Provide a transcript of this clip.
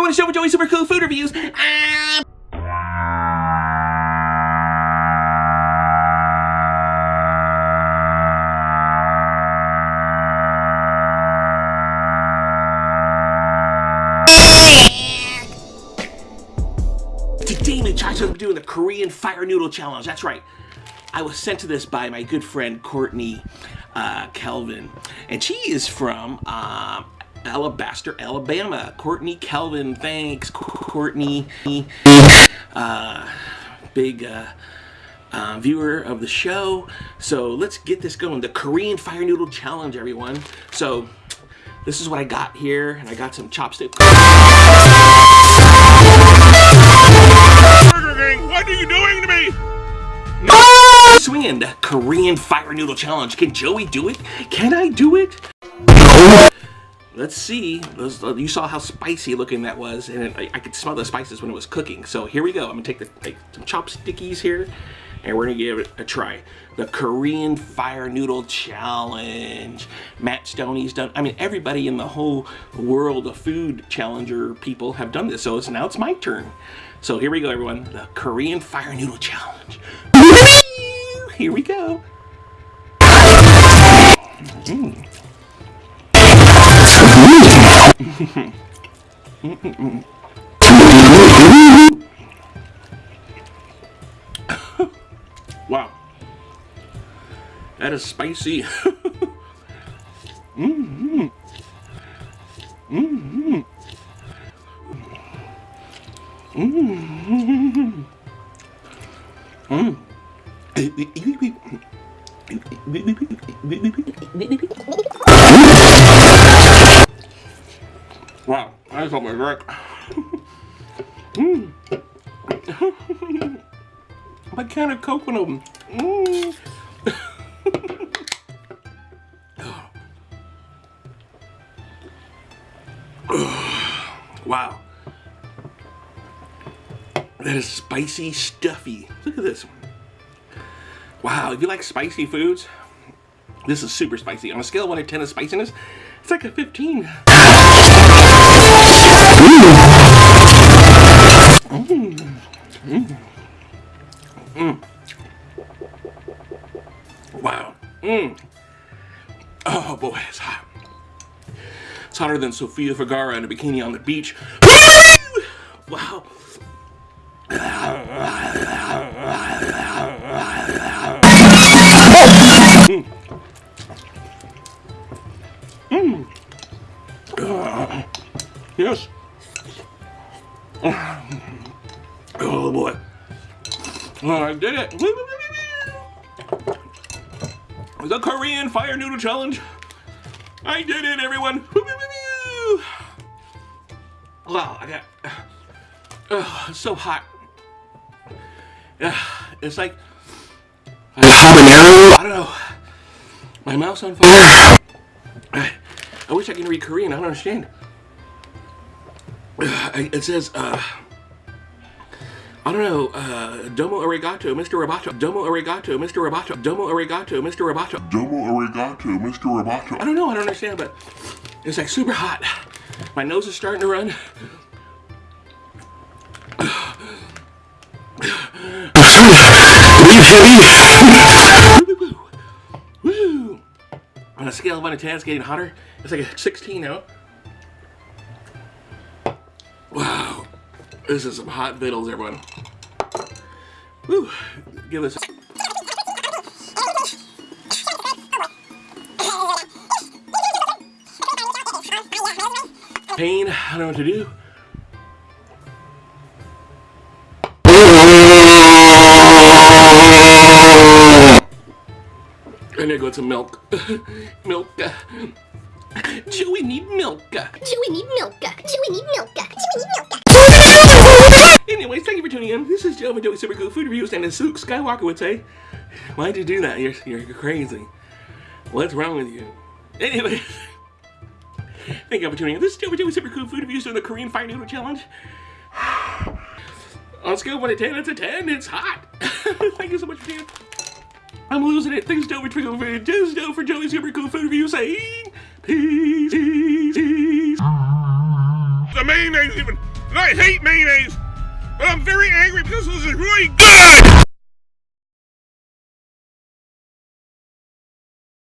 everyone, it's Joe Joey Super Cool Food Reviews. Ah! Today, we try to doing the Korean Fire Noodle Challenge. That's right. I was sent to this by my good friend Courtney uh, Kelvin, and she is from uh, Alabaster, Alabama. Courtney Kelvin, thanks, Courtney. Uh, big uh, uh, viewer of the show. So let's get this going. The Korean Fire Noodle Challenge, everyone. So this is what I got here, and I got some chopsticks. What are you doing to me? Swinging the Korean Fire Noodle Challenge. Can Joey do it? Can I do it? Let's see. You saw how spicy looking that was, and I, could smell the spices when it was cooking. So here we go. I'm gonna take the, some chopstickies here, and we're gonna give it a try. The Korean Fire Noodle Challenge. Matt Stonie's done. I mean, everybody in the whole world of food challenger people have done this. So it's now it's my turn. So here we go, everyone. The Korean Fire Noodle Challenge. Here we go. Mm. Wow. That is spicy. mm-hmm. Mm-hmm. Mm-hmm. Mm. Wow, I just got my drink. mm. my can of coconut. Mm. wow. That is spicy stuffy. Look at this. Wow, if you like spicy foods, this is super spicy. On a scale of 1 to 10 of spiciness, it's like a 15. Mm. Mm. Mm. Wow. Mm. Oh boy, it's hot. It's hotter than Sofia Vergara in a bikini on the beach. wow. Mm. Uh, yes. Oh boy. Oh, I did it. The Korean Fire Noodle Challenge. I did it, everyone. Wow, I got oh, so hot. It's like habanero. I don't know. My mouth's on fire. I, I wish I can read Korean. I don't understand. It says, uh, I don't know, uh, Domo Arigato, Mr. Roboto. Domo Arigato, Mr. Roboto. Domo Arigato, Mr. Roboto. Domo Arigato, Mr. Roboto. I don't know, I don't understand, but it's like super hot. My nose is starting to run. Woo! On a scale of 1 to 10, it's getting hotter. It's like a 16 now. Wow. This is some hot vittles, everyone. Woo! Give us... Pain, I don't know what to do. I need to go some milk. milk. Chewy need milk. Chewy need milk. Chewy need milk. Chewy need milk. Anyways, thank you for tuning in. This is Joe and Joey Super Cool Food Reviews, and as Luke Skywalker would say, why'd you do that? You're, you're crazy. What's wrong with you? Anyway, thank you for tuning in. This is Joe and Joey Super Cool Food Reviews doing the Korean Fire Noodle Challenge. On scale of 1 to 10, it's a 10. It's hot. thank you so much for tuning in. I'm losing it. Thanks, Joey, for food. Just Joe for Joey's super cool food review saying peace, peace, peace. The mayonnaise even. And I hate mayonnaise. But I'm very angry because this is really good.